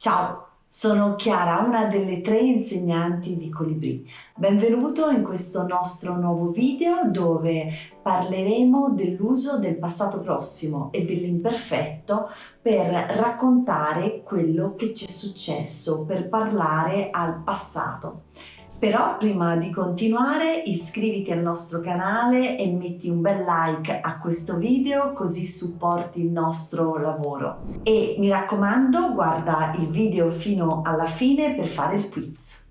Ciao, sono Chiara, una delle tre insegnanti di Colibri. Benvenuto in questo nostro nuovo video dove parleremo dell'uso del passato prossimo e dell'imperfetto per raccontare quello che ci è successo, per parlare al passato. Però prima di continuare iscriviti al nostro canale e metti un bel like a questo video così supporti il nostro lavoro. E mi raccomando guarda il video fino alla fine per fare il quiz.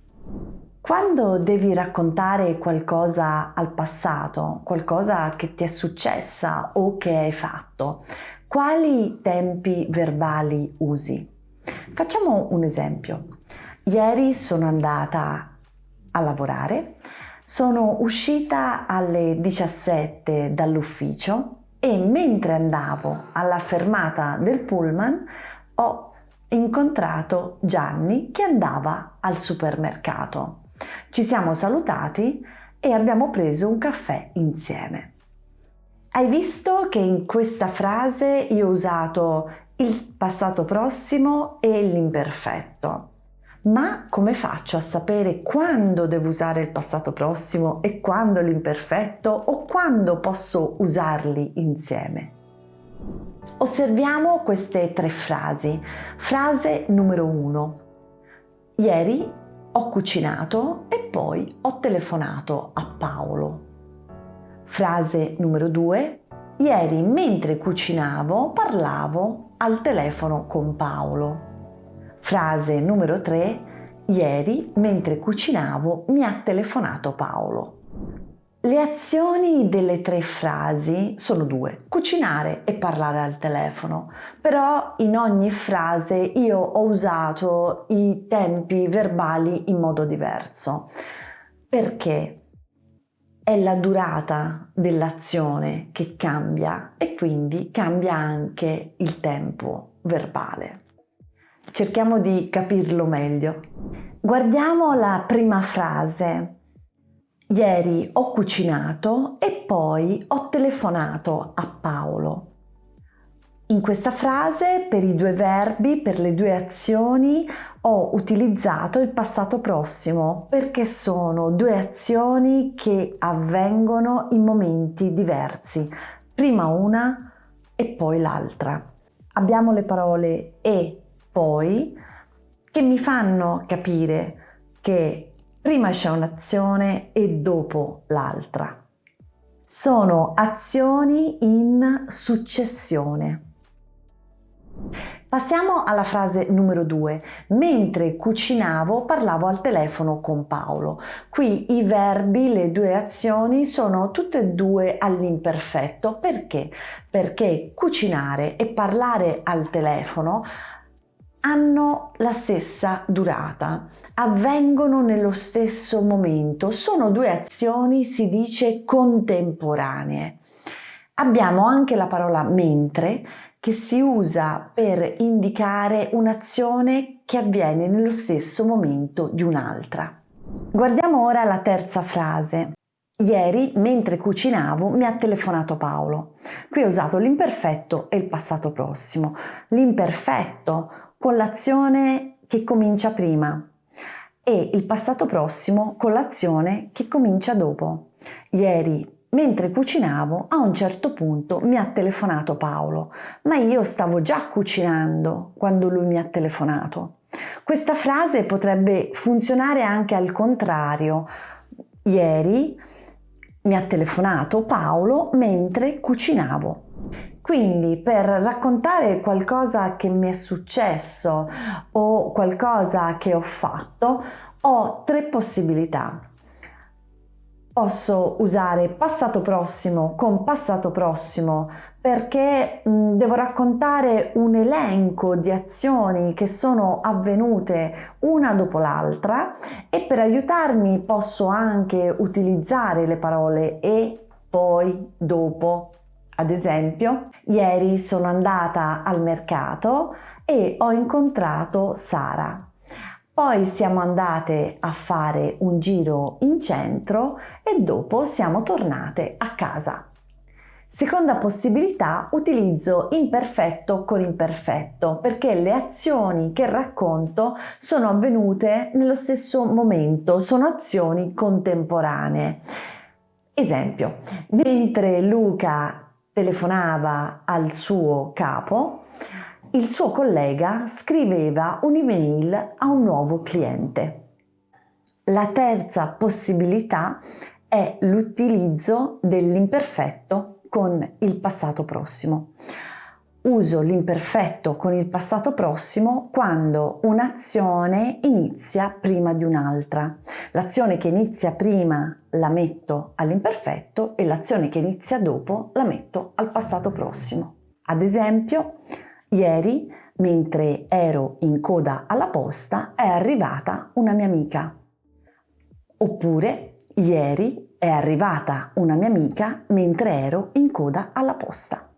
Quando devi raccontare qualcosa al passato, qualcosa che ti è successa o che hai fatto, quali tempi verbali usi? Facciamo un esempio. Ieri sono andata a lavorare, sono uscita alle 17 dall'ufficio e mentre andavo alla fermata del pullman ho incontrato Gianni che andava al supermercato. Ci siamo salutati e abbiamo preso un caffè insieme. Hai visto che in questa frase io ho usato il passato prossimo e l'imperfetto. Ma come faccio a sapere quando devo usare il passato prossimo e quando l'imperfetto o quando posso usarli insieme? Osserviamo queste tre frasi. Frase numero uno. Ieri ho cucinato e poi ho telefonato a Paolo. Frase numero due. Ieri mentre cucinavo parlavo al telefono con Paolo. Frase numero 3. Ieri, mentre cucinavo, mi ha telefonato Paolo. Le azioni delle tre frasi sono due, cucinare e parlare al telefono, però in ogni frase io ho usato i tempi verbali in modo diverso. Perché? È la durata dell'azione che cambia e quindi cambia anche il tempo verbale. Cerchiamo di capirlo meglio. Guardiamo la prima frase. Ieri ho cucinato e poi ho telefonato a Paolo. In questa frase, per i due verbi, per le due azioni, ho utilizzato il passato prossimo perché sono due azioni che avvengono in momenti diversi, prima una e poi l'altra. Abbiamo le parole e poi che mi fanno capire che prima c'è un'azione e dopo l'altra. Sono azioni in successione. Passiamo alla frase numero due. Mentre cucinavo parlavo al telefono con Paolo. Qui i verbi, le due azioni sono tutte e due all'imperfetto. Perché? Perché cucinare e parlare al telefono hanno la stessa durata, avvengono nello stesso momento, sono due azioni, si dice, contemporanee. Abbiamo anche la parola mentre che si usa per indicare un'azione che avviene nello stesso momento di un'altra. Guardiamo ora la terza frase. Ieri, mentre cucinavo, mi ha telefonato Paolo. Qui ho usato l'imperfetto e il passato prossimo. L'imperfetto con l'azione che comincia prima e il passato prossimo con l'azione che comincia dopo. Ieri, mentre cucinavo, a un certo punto mi ha telefonato Paolo, ma io stavo già cucinando quando lui mi ha telefonato. Questa frase potrebbe funzionare anche al contrario. Ieri mi ha telefonato Paolo mentre cucinavo. Quindi per raccontare qualcosa che mi è successo o qualcosa che ho fatto, ho tre possibilità. Posso usare passato prossimo con passato prossimo perché devo raccontare un elenco di azioni che sono avvenute una dopo l'altra e per aiutarmi posso anche utilizzare le parole e, poi, dopo, ad esempio, ieri sono andata al mercato e ho incontrato Sara. Poi siamo andate a fare un giro in centro e dopo siamo tornate a casa. Seconda possibilità, utilizzo imperfetto con imperfetto perché le azioni che racconto sono avvenute nello stesso momento, sono azioni contemporanee. Esempio, mentre Luca telefonava al suo capo, il suo collega scriveva un'email a un nuovo cliente. La terza possibilità è l'utilizzo dell'imperfetto con il passato prossimo. Uso l'imperfetto con il passato prossimo quando un'azione inizia prima di un'altra. L'azione che inizia prima la metto all'imperfetto e l'azione che inizia dopo la metto al passato prossimo. Ad esempio, ieri, mentre ero in coda alla posta, è arrivata una mia amica. Oppure, ieri è arrivata una mia amica mentre ero in coda alla posta.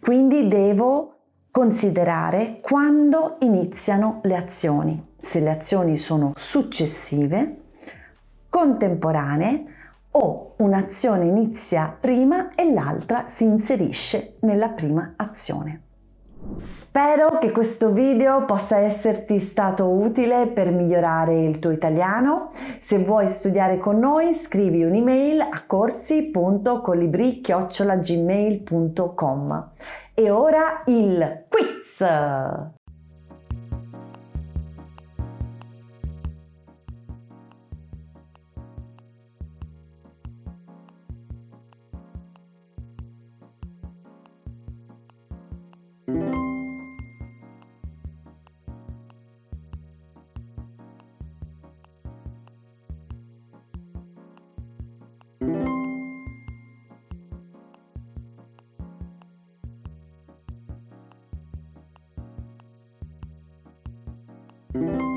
Quindi devo considerare quando iniziano le azioni, se le azioni sono successive, contemporanee o un'azione inizia prima e l'altra si inserisce nella prima azione. Spero che questo video possa esserti stato utile per migliorare il tuo italiano. Se vuoi studiare con noi scrivi un'email a corsi.colibri.gmail.com E ora il quiz! Thank you.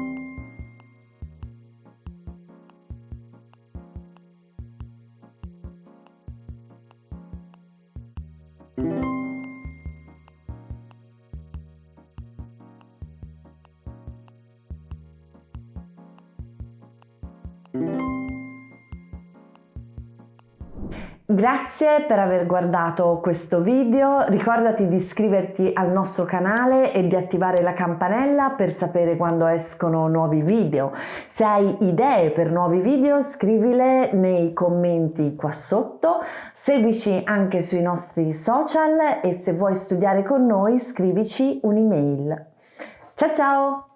Grazie per aver guardato questo video, ricordati di iscriverti al nostro canale e di attivare la campanella per sapere quando escono nuovi video. Se hai idee per nuovi video scrivile nei commenti qua sotto, seguici anche sui nostri social e se vuoi studiare con noi scrivici un'email. Ciao ciao!